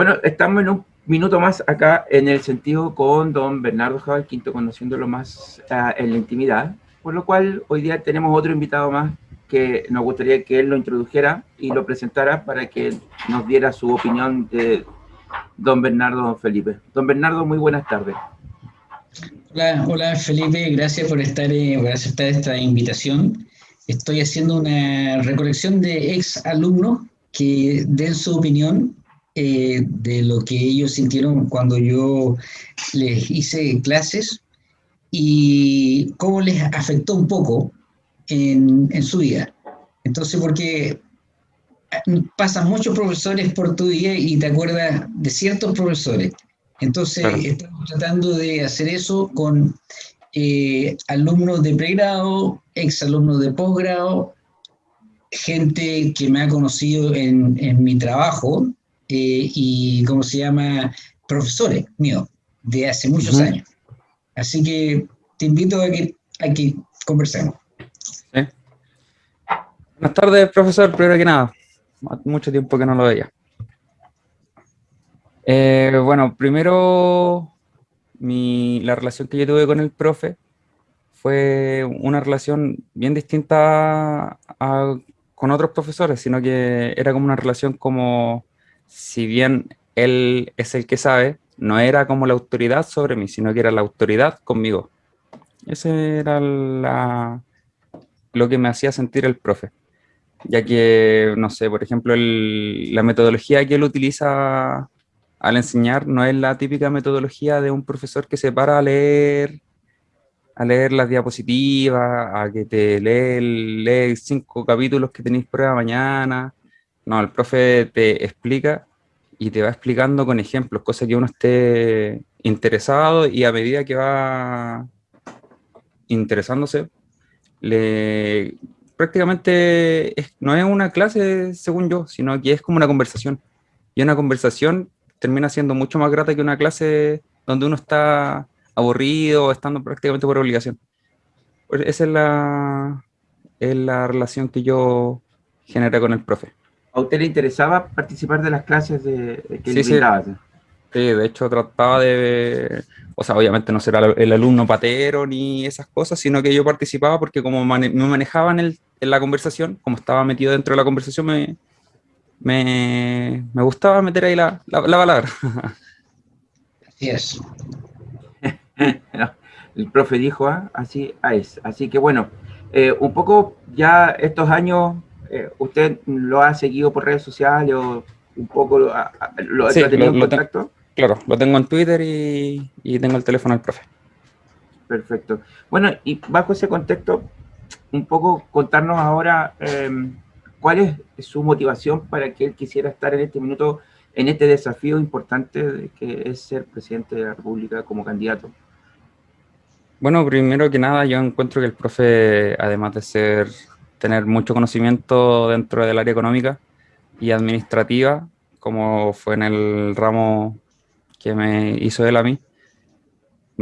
Bueno, estamos en un minuto más acá en el sentido con don Bernardo Jabal Quinto, conociéndolo más uh, en la intimidad, por lo cual hoy día tenemos otro invitado más que nos gustaría que él lo introdujera y lo presentara para que nos diera su opinión de don Bernardo don Felipe. Don Bernardo, muy buenas tardes. Hola, hola Felipe, gracias por estar eh, por aceptar esta invitación. Estoy haciendo una recolección de ex alumnos que den su opinión eh, de lo que ellos sintieron cuando yo les hice clases y cómo les afectó un poco en, en su vida. Entonces, porque pasan muchos profesores por tu día y te acuerdas de ciertos profesores. Entonces, estamos tratando de hacer eso con eh, alumnos de pregrado, exalumnos de posgrado, gente que me ha conocido en, en mi trabajo eh, y, ¿cómo se llama?, profesores míos de hace muchos años. Así que te invito a que, a que conversemos. Buenas tardes, profesor, primero que nada. Mucho tiempo que no lo veía. Eh, bueno, primero, mi, la relación que yo tuve con el profe fue una relación bien distinta a, con otros profesores, sino que era como una relación como, si bien él es el que sabe, no era como la autoridad sobre mí, sino que era la autoridad conmigo. Ese era lo que me hacía sentir el profe ya que, no sé, por ejemplo, la metodología que él utiliza al enseñar no es la típica metodología de un profesor que se para a leer, a leer las diapositivas, a que te lee, lee cinco capítulos que tenéis prueba mañana. No, el profe te explica y te va explicando con ejemplos, cosas que uno esté interesado y a medida que va interesándose, le prácticamente no es una clase, según yo, sino que es como una conversación. Y una conversación termina siendo mucho más grata que una clase donde uno está aburrido, estando prácticamente por obligación. Esa es la, es la relación que yo generé con el profe. ¿A usted le interesaba participar de las clases de, que sí, sí. Sí, de hecho trataba de, o sea, obviamente no será el alumno patero ni esas cosas, sino que yo participaba porque como me manejaba en, la conversación, como estaba metido dentro de la conversación, me, me, gustaba meter ahí la, la, palabra. Así es. el profe dijo, ¿ah? así es. Así que bueno, eh, un poco ya estos años, eh, ¿usted lo ha seguido por redes sociales o un poco lo, ha, tenido en contacto? Claro, lo tengo en Twitter y, tengo el teléfono del profe. Perfecto. Bueno, y bajo ese contexto, un poco contarnos ahora em, cuál es su motivación para que él quisiera estar en este minuto, en este desafío importante de que es ser presidente de la República como candidato. Bueno, primero que nada, yo encuentro que el profe, además de ser tener mucho conocimiento dentro del área económica y administrativa, como fue en el ramo que me hizo él a mí,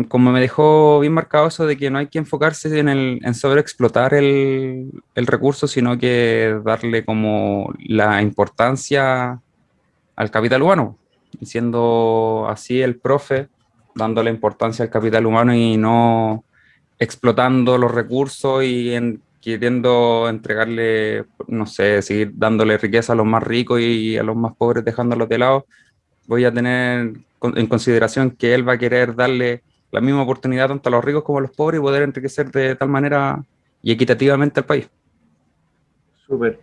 como me dejó bien marcado eso de que no hay que enfocarse en, el, en sobreexplotar el, el recurso, sino que darle como la importancia al capital humano, siendo así el profe, dándole importancia al capital humano y no explotando los recursos y en, queriendo entregarle, no sé, seguir dándole riqueza a los más ricos y a los más pobres dejándolos de lado, voy a tener en consideración que él va a querer darle la misma oportunidad tanto a los ricos como a los pobres y poder enriquecer de tal manera y equitativamente al país. Súper.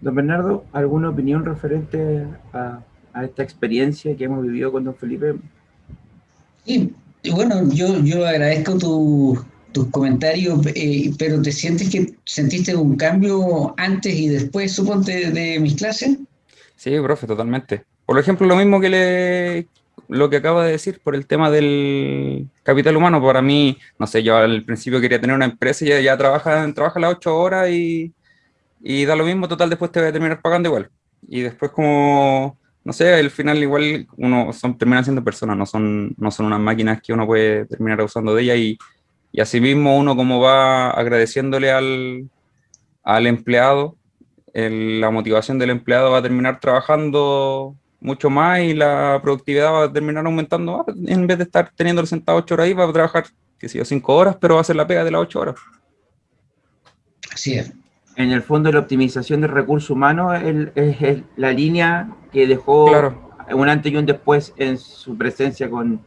Don Bernardo, ¿alguna opinión referente a, esta experiencia que hemos vivido con don Felipe? Sí, bueno, yo, yo agradezco tus comentarios, eh, pero ¿te sientes que sentiste un cambio antes y después, suponte, de mis clases? Sí, profe, totalmente. Por ejemplo, lo mismo que le, lo que acaba de decir por el tema del capital humano. Para mí, no sé, yo al principio quería tener una empresa y ya, ya trabaja, trabaja las ocho horas y, y, da lo mismo, total, después te voy a terminar pagando igual. Y después como, no sé, al final igual uno son, terminan siendo personas, no son, no son unas máquinas que uno puede terminar usando de ellas y, y así mismo uno como va agradeciéndole al, al empleado, la motivación del empleado va a terminar trabajando mucho más y la productividad va a terminar aumentando en vez de estar teniendo sentado ocho horas ahí, va a trabajar, qué sé yo, cinco horas, pero va a hacer la pega de las ocho horas. Así es. En el fondo, la optimización del recurso humano es, la línea que dejó un antes y un después en su presencia con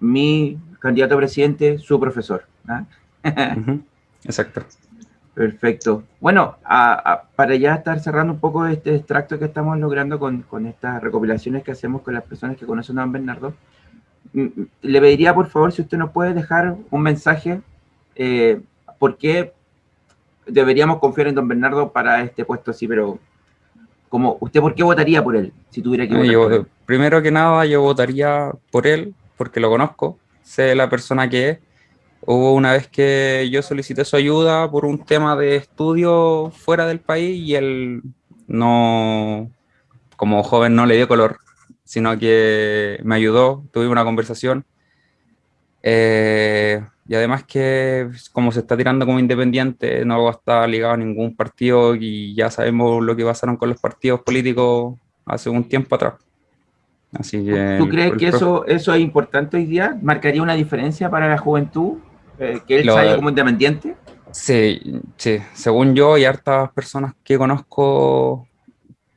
mi candidato a presidente, su profesor. ¿ah? Exacto. Perfecto. Bueno, para ya estar cerrando un poco este extracto que estamos logrando con, estas recopilaciones que hacemos con las personas que conocen a don Bernardo, mm, mm, le pediría por favor si usted nos puede dejar un mensaje, eh, por qué deberíamos confiar en don Bernardo para este puesto así, pero como usted, ¿por qué votaría por él si tuviera que votar? Primero que nada, yo votaría por él porque lo conozco, sé la persona que es. Hubo una vez que yo solicité su ayuda por un tema de estudio fuera del país y él no, como joven no le dio color, sino que me ayudó, tuve una conversación. Eh, y además que como se está tirando como independiente, no va a estar ligado a ningún partido y ya sabemos lo que pasaron con los partidos políticos hace un tiempo atrás. Así que, ¿Tú crees que eso, eso es importante hoy día? ¿Marcaría una diferencia para la juventud? Eh, ¿Que él salga como independiente? Sí, sí, según yo y hartas personas que conozco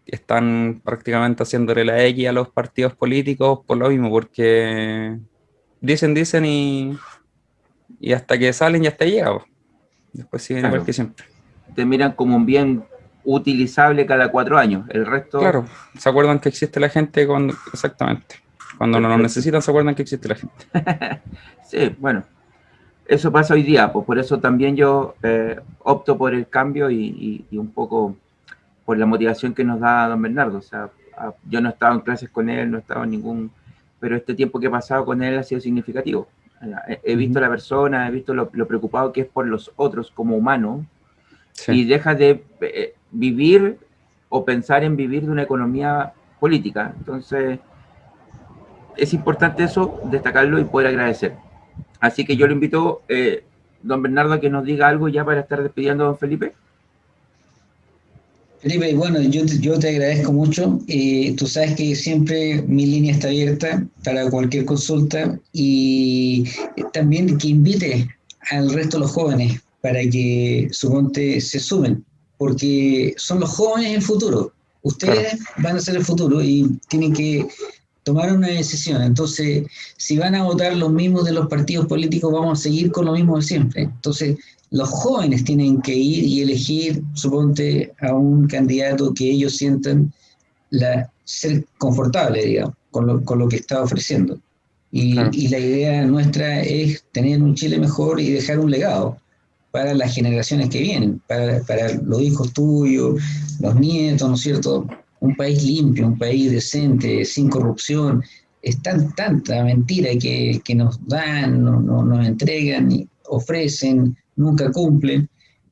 están prácticamente haciéndole la X a los partidos políticos por lo mismo, porque dicen, dicen y, y hasta que salen ya está llegado. Después siguen igual que siempre. Te miran como un bien utilizable cada cuatro años. El resto... Claro, se acuerdan que existe la gente cuando... Exactamente. Cuando no lo necesitan, se acuerdan que existe la gente. sí, bueno. Eso pasa hoy día, pues por eso también yo eh, opto por el cambio y, un poco por la motivación que nos da don Bernardo. O sea, yo no he estado en clases con él, no he estado en ningún... Pero este tiempo que he pasado con él ha sido significativo. He, visto a la persona, he visto lo, preocupado que es por los otros como humano y deja de eh, vivir o pensar en vivir de una economía política. Entonces, es importante eso, destacarlo y poder agradecer. Así que yo le invito, eh, don Bernardo, a que nos diga algo ya para estar despidiendo a don Felipe. Felipe, bueno, yo, yo te agradezco mucho. Eh, tú sabes que siempre mi línea está abierta para cualquier consulta y también que invite al resto de los jóvenes para que suponte se sumen porque son los jóvenes el futuro. Ustedes van a ser el futuro y tienen que tomar una decisión. Entonces, si van a votar los mismos de los partidos políticos, vamos a seguir con lo mismo de siempre. Entonces, los jóvenes tienen que ir y elegir, suponte, a un candidato que ellos sientan la, ser confortable, digamos, con lo, con lo que está ofreciendo. Y, y la idea nuestra es tener un Chile mejor y dejar un legado para las generaciones que vienen, para, los hijos tuyos, los nietos, ¿no es cierto? Un país limpio, un país decente, sin corrupción. Es tan, tanta mentira que, nos dan, nos entregan, y ofrecen, nunca cumplen.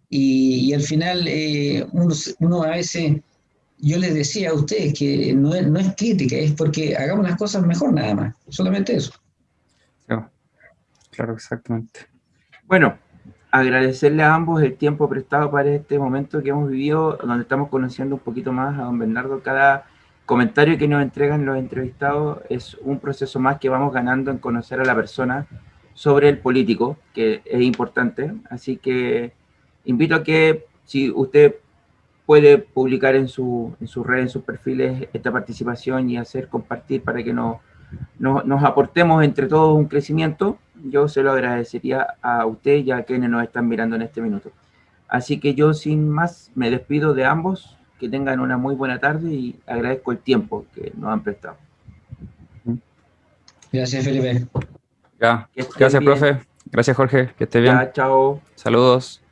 Y, al final eh, uno, a veces, yo les decía a ustedes que no es, no es crítica, es porque hagamos las cosas mejor nada más, solamente eso. Claro, exactamente. Bueno, agradecerle a ambos el tiempo prestado para este momento que hemos vivido, donde estamos conociendo un poquito más a don Bernardo. Cada comentario que nos entregan los entrevistados es un proceso más que vamos ganando en conocer a la persona sobre el político, que es importante. Así que invito a que si usted puede publicar en su, en sus redes, en sus perfiles, esta participación y hacer compartir para que nos, nos aportemos entre todos un crecimiento yo se lo agradecería a usted y a quienes nos están mirando en este minuto. Así que yo sin más me despido de ambos, que tengan una muy buena tarde y agradezco el tiempo que nos han prestado. Gracias, Felipe. gracias, profe. Gracias, Jorge. Que esté bien. chao. Saludos.